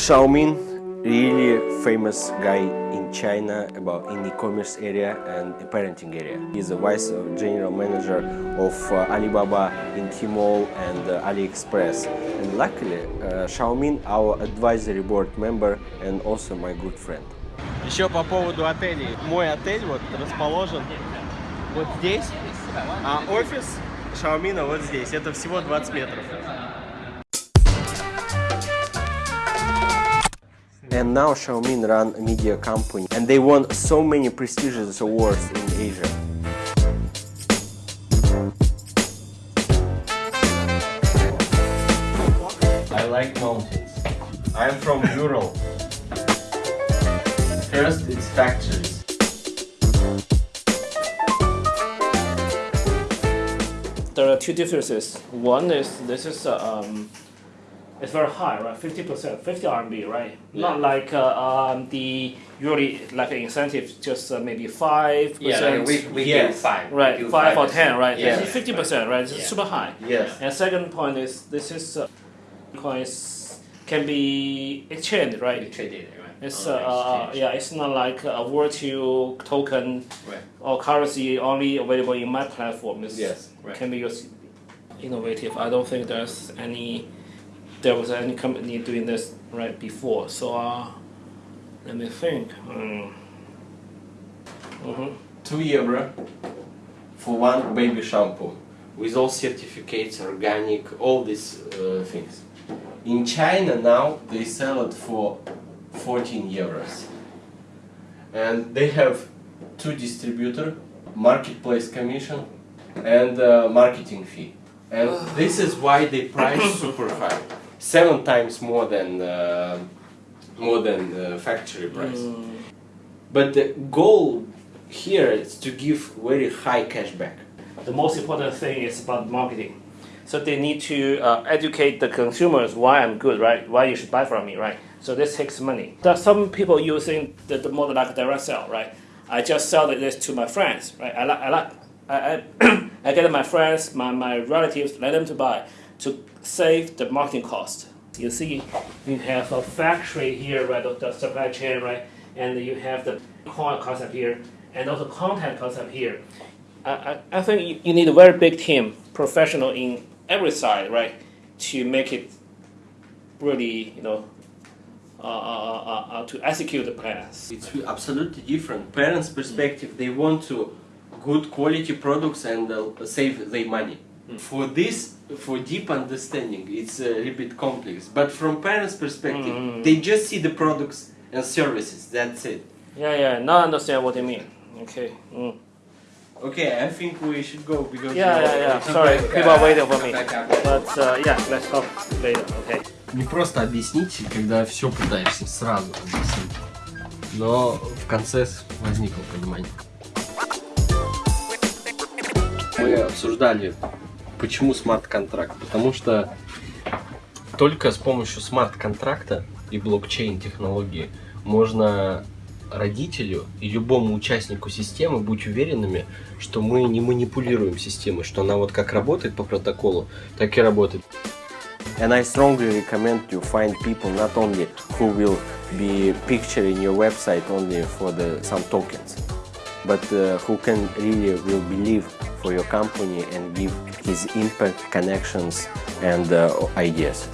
Xiaomin, really famous guy in China about in e-commerce area and parenting area. He's the vice general manager of uh, Alibaba in Tmall and uh, AliExpress. And luckily, uh, Xiaomin, our advisory board member and also my good friend. Еще по поводу отелей. Мой отель вот расположен вот здесь, а офис Xiaomi вот здесь. Это всего 20 метров. And now Xiaomi run a media company and they won so many prestigious awards in Asia. I like mountains. I'm from Ural. First, it's factories. There are two differences. One is this is uh, um, it's very high, right? Fifty percent, fifty RMB, right? Not like uh, um, the usually like an incentive, just uh, maybe five percent. we, we Yes. give five. Right, we give five or 5%. ten, right? Yeah. This is fifty percent, right? This is Yeah. super high. Yes. And second point is this is uh, coins can be exchanged, right? We trade right? It's uh, uh, yeah, it's not like a virtual token Right. or currency only available in my platform. It's, Yes, right. can be used innovative. I don't think there's any there was any company doing this right before. So uh, let me think. Mm. hmm Two euro for one baby shampoo with all certificates, organic, all these uh, things. In China now they sell it for 14 euros, and they have two distributor, marketplace commission, and uh, marketing fee. And this is why they price super high, seven times more than uh, more than uh, factory price. But the goal here is to give very high cashback. The most important thing is about marketing. So they need to uh, educate the consumers why I'm good, right? Why you should buy from me, right? So this takes money. There are some people using the, the model like direct sell, right? I just sell this to my friends, right? I like, I like, I, I, I get my friends, my, my relatives, let them to buy to save the marketing cost. You see, you have a factory here, right? The, the supply chain, right? And you have the core concept here, and also content concept here. I, I, I think you, you need a very big team, professional in every side, right, to make it really, you know, uh, uh, uh, uh, to execute the plans. It's absolutely different. Parents' perspective, they want to good quality products and uh, save their money. For this, for deep understanding, it's a little bit complex. But from parents' perspective, they just see the products and services. That's it. Yeah, yeah. Now I understand what you mean. Okay. Mm. Okay, I think we should go because Yeah, yeah, yeah. Sorry, people are waiting for me. But uh, yeah, let's talk later. Okay. Не просто объяснить, когда все пытаешься сразу объяснить. Но в конце возникло понимание. Мы обсуждали, почему смарт-контракт. Потому что только с помощью смарт-контракта и блокчейн-технологии можно родителю и любому участнику системы быть уверенными, что мы не манипулируем системой, что она вот как работает по протоколу, так и работает. And I strongly recommend you find people not only who will be picturing your website only for the some tokens, but uh, who can really will believe for your company and give his impact, connections, and uh, ideas.